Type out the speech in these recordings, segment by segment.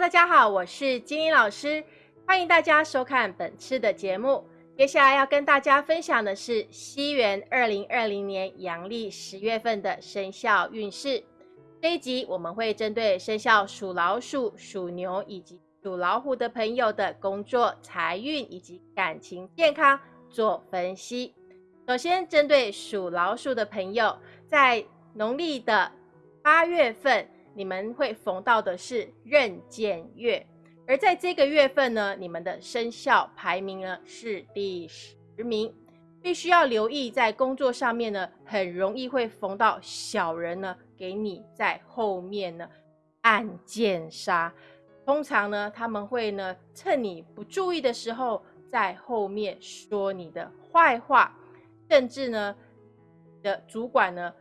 大家好，我是金英老师，欢迎大家收看本次的节目。接下来要跟大家分享的是西元二零二零年阳历十月份的生肖运势。这一集我们会针对生肖属老鼠、属牛以及属老虎的朋友的工作、财运以及感情、健康做分析。首先，针对属老鼠的朋友，在农历的八月份。你们会逢到的是壬寅月，而在这个月份呢，你们的生肖排名呢是第十名，必须要留意在工作上面呢，很容易会逢到小人呢，给你在后面呢暗箭杀。通常呢，他们会呢趁你不注意的时候，在后面说你的坏话，甚至呢的主管呢。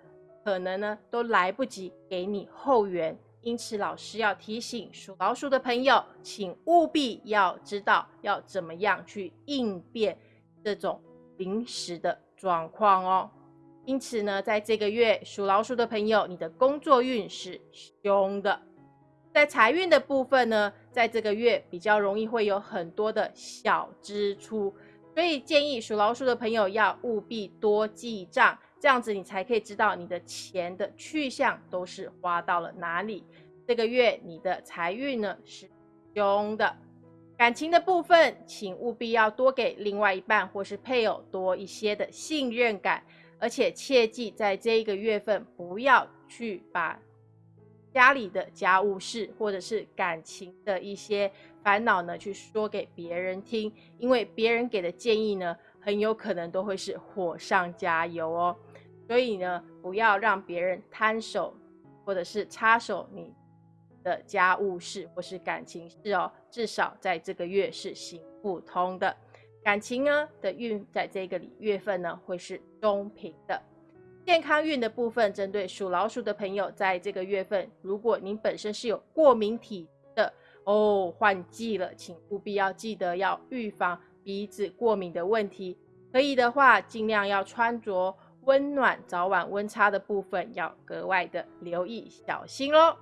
可能呢都来不及给你后援，因此老师要提醒属老鼠的朋友，请务必要知道要怎么样去应变这种临时的状况哦。因此呢，在这个月属老鼠的朋友，你的工作运是凶的，在财运的部分呢，在这个月比较容易会有很多的小支出，所以建议属老鼠的朋友要务必多记账。这样子你才可以知道你的钱的去向都是花到了哪里。这个月你的财运呢是凶的，感情的部分，请务必要多给另外一半或是配偶多一些的信任感，而且切记在这一个月份不要去把家里的家务事或者是感情的一些烦恼呢去说给别人听，因为别人给的建议呢很有可能都会是火上加油哦。所以呢，不要让别人摊手，或者是插手你的家务事或是感情事哦。至少在这个月是行不通的。感情呢的运，在这个月份呢会是中平的。健康运的部分，针对属老鼠的朋友，在这个月份，如果您本身是有过敏体的哦，换季了，请务必要记得要预防鼻子过敏的问题。可以的话，尽量要穿着。温暖早晚温差的部分要格外的留意小心喽。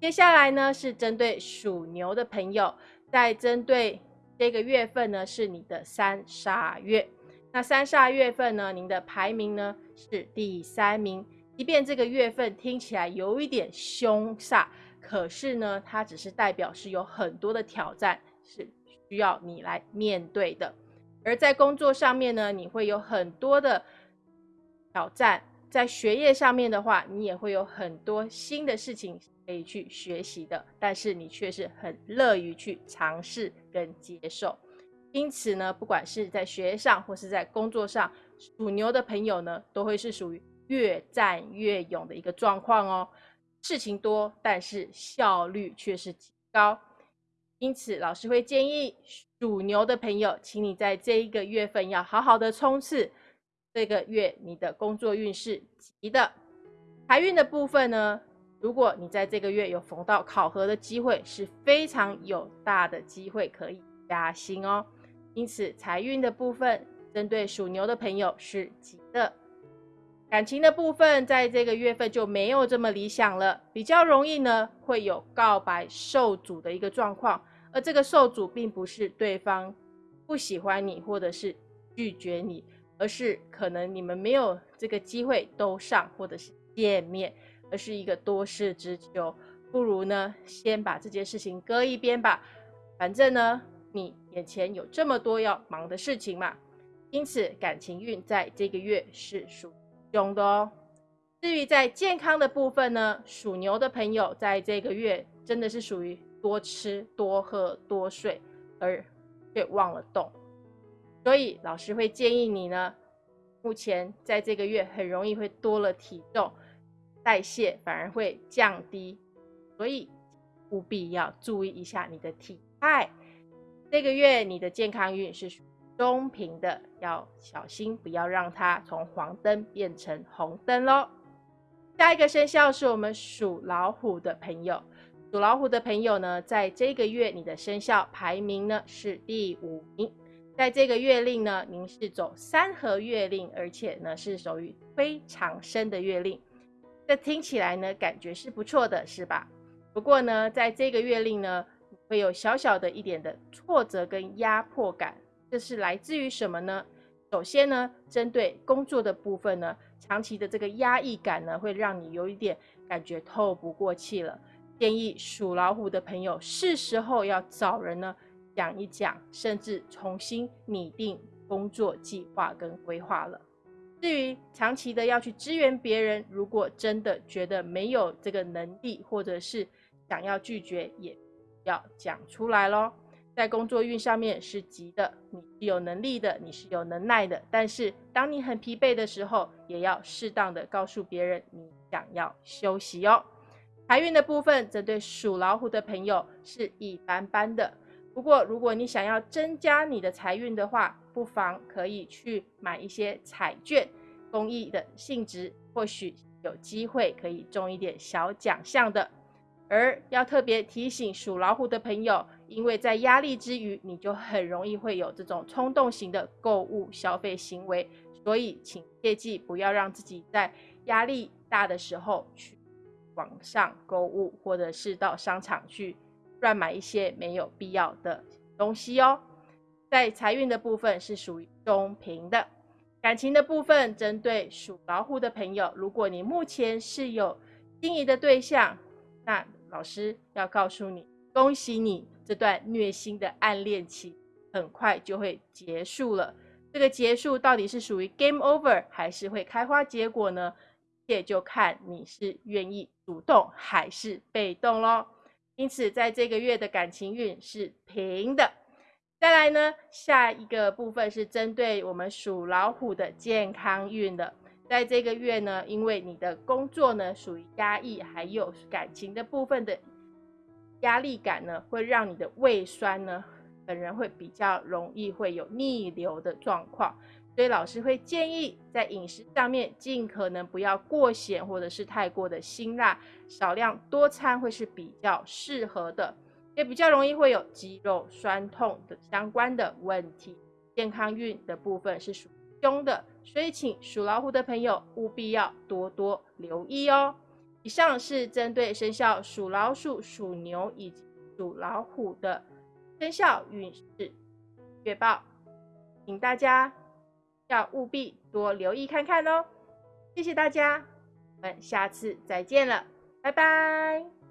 接下来呢是针对属牛的朋友，在针对这个月份呢是你的三煞月。那三煞月份呢，您的排名呢是第三名。即便这个月份听起来有一点凶煞，可是呢，它只是代表是有很多的挑战是需要你来面对的。而在工作上面呢，你会有很多的。挑战在学业上面的话，你也会有很多新的事情可以去学习的，但是你却是很乐于去尝试跟接受。因此呢，不管是在学业上或是在工作上，属牛的朋友呢，都会是属于越战越勇的一个状况哦。事情多，但是效率却是极高。因此，老师会建议属牛的朋友，请你在这一个月份要好好的冲刺。这个月你的工作运势急的，财运的部分呢？如果你在这个月有逢到考核的机会，是非常有大的机会可以加薪哦。因此，财运的部分针对属牛的朋友是急的。感情的部分在这个月份就没有这么理想了，比较容易呢会有告白受阻的一个状况，而这个受阻并不是对方不喜欢你，或者是拒绝你。而是可能你们没有这个机会都上或者是见面，而是一个多事之秋，不如呢先把这件事情搁一边吧。反正呢你眼前有这么多要忙的事情嘛，因此感情运在这个月是属凶的哦。至于在健康的部分呢，属牛的朋友在这个月真的是属于多吃多喝多睡，而却忘了动。所以老师会建议你呢，目前在这个月很容易会多了体重，代谢反而会降低，所以务必要注意一下你的体态。这个月你的健康运是中平的，要小心不要让它从黄灯变成红灯喽。下一个生肖是我们属老虎的朋友，属老虎的朋友呢，在这个月你的生肖排名呢是第五名。在这个月令呢，您是走三合月令，而且呢是属于非常深的月令，这听起来呢感觉是不错的，是吧？不过呢，在这个月令呢，会有小小的一点的挫折跟压迫感。这是来自于什么呢？首先呢，针对工作的部分呢，长期的这个压抑感呢，会让你有一点感觉透不过气了。建议属老虎的朋友，是时候要找人呢讲一讲，甚至重新拟定工作计划跟规划了。至于长期的要去支援别人，如果真的觉得没有这个能力，或者是想要拒绝，也要讲出来喽。在工作运上面是急的，你是有能力的，你是有能耐的。但是当你很疲惫的时候，也要适当的告诉别人你想要休息哦。财运的部分，针对属老虎的朋友是一般般的。不过如果你想要增加你的财运的话，不妨可以去买一些彩券，公益的性质，或许有机会可以中一点小奖项的。而要特别提醒属老虎的朋友，因为在压力之余，你就很容易会有这种冲动型的购物消费行为，所以请切记不要让自己在压力大的时候去网上购物，或者是到商场去乱买一些没有必要的东西哦。在财运的部分是属于中平的，感情的部分针对属老虎的朋友，如果你目前是有心仪的对象，那老师要告诉你，恭喜你这段虐心的暗恋期很快就会结束了。这个结束到底是属于 game over 还是会开花结果呢？也就看你是愿意主动还是被动喽。因此，在这个月的感情运是平的。再来呢，下一个部分是针对我们属老虎的健康运的。在这个月呢，因为你的工作呢属于压抑，还有感情的部分的压力感呢，会让你的胃酸呢，本人会比较容易会有逆流的状况，所以老师会建议在饮食上面尽可能不要过咸或者是太过的辛辣，少量多餐会是比较适合的，也比较容易会有肌肉酸痛的相关的问题。健康运的部分是属凶的。所以，请属老虎的朋友务必要多多留意哦。以上是针对生肖属老鼠、属牛以及属老虎的生肖运势月报，请大家要务必多留意看看哦。谢谢大家，我们下次再见了，拜拜。